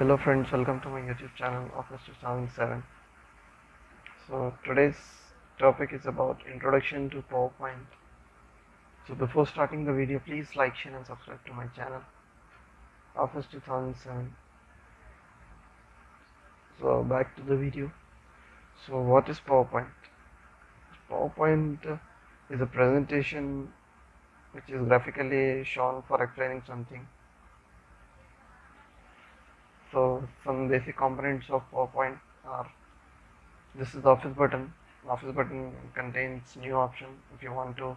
Hello friends, welcome to my YouTube channel Office 2007. So today's topic is about introduction to PowerPoint. So before starting the video, please like, share and subscribe to my channel Office 2007. So back to the video. So what is PowerPoint? PowerPoint is a presentation which is graphically shown for explaining something so some basic components of PowerPoint are this is the office button. Office button contains new option. If you want to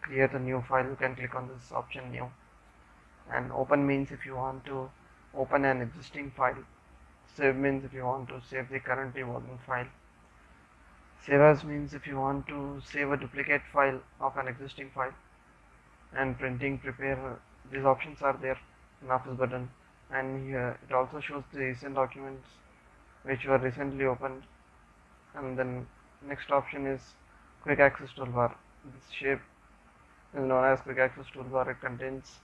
create a new file you can click on this option new. And open means if you want to open an existing file. Save means if you want to save the currently working file. Save as means if you want to save a duplicate file of an existing file. And printing prepare these options are there in office button and here it also shows the recent documents which were recently opened. And then next option is quick access toolbar. This shape is known as quick access toolbar. It contains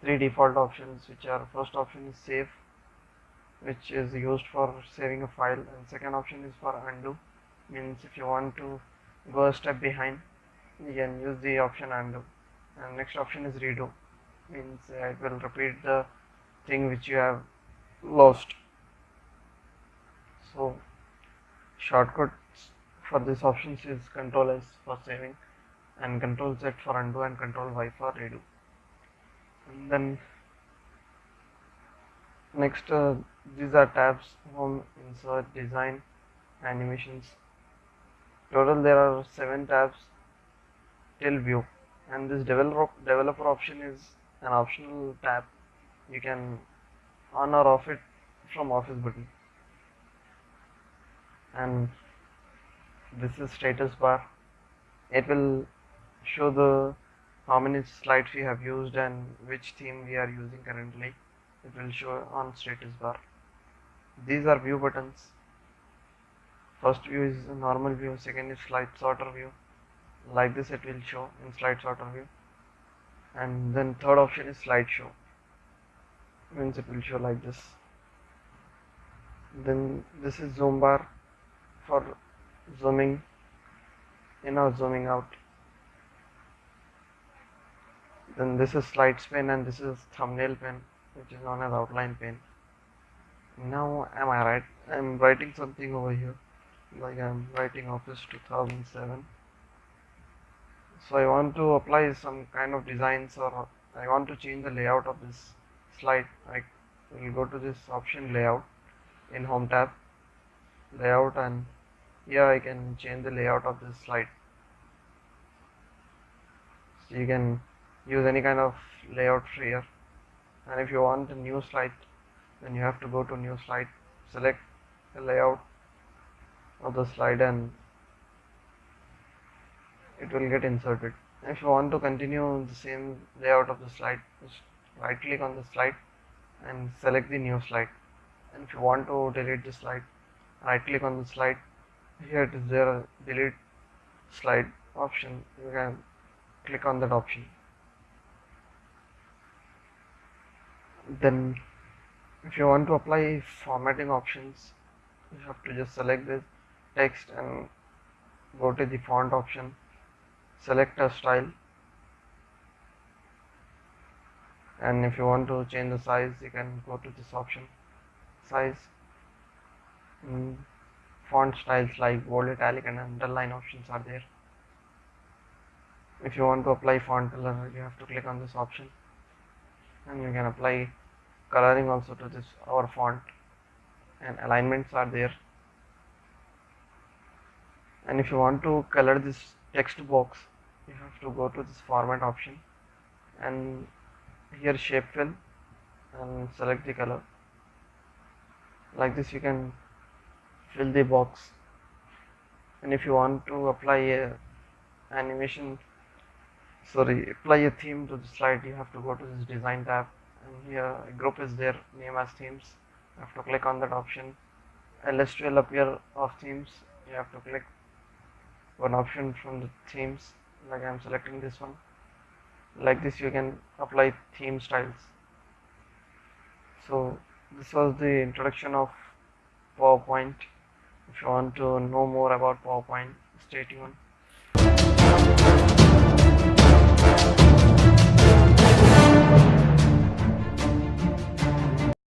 three default options which are first option is save which is used for saving a file. And second option is for undo. Means if you want to go a step behind you can use the option undo. And next option is redo. Means uh, it will repeat the thing which you have lost. So shortcuts for this options is control S for saving and control Z for undo and control Y for redo. And then next uh, these are tabs home insert design animations. Total there are seven tabs till view. And this developer developer option is an optional tab you can on or off it from office button. And this is status bar. It will show the how many slides we have used and which theme we are using currently. It will show on status bar. These are view buttons. First view is normal view second is slide sorter view. Like this it will show in slide sorter view. And then third option is slideshow means it will show like this. Then this is zoom bar for zooming in or zooming out. Then this is slides pane and this is thumbnail pane which is known as outline pane now am I right? I'm writing something over here like I'm writing office 2007 so I want to apply some kind of designs or I want to change the layout of this slide I will go to this option layout in home tab layout and here I can change the layout of this slide. So you can use any kind of layout here. And if you want a new slide then you have to go to new slide select the layout of the slide and it will get inserted. If you want to continue the same layout of the slide right click on the slide and select the new slide. And if you want to delete the slide right click on the slide. Here it is there delete slide option. You can click on that option. Then if you want to apply formatting options you have to just select this text and go to the font option. Select a style and if you want to change the size you can go to this option. Size mm, font styles like bold italic and underline options are there. If you want to apply font color you have to click on this option. And you can apply coloring also to this our font. And alignments are there. And if you want to color this text box you have to go to this format option. And here shape fill and select the color. Like this you can fill the box. And if you want to apply a animation sorry apply a theme to the slide you have to go to this design tab. And here a group is there name as themes. You have to click on that option. A list will appear of themes. You have to click one option from the themes. Like I'm selecting this one like this you can apply theme styles. So this was the introduction of PowerPoint. If you want to know more about PowerPoint stay tuned.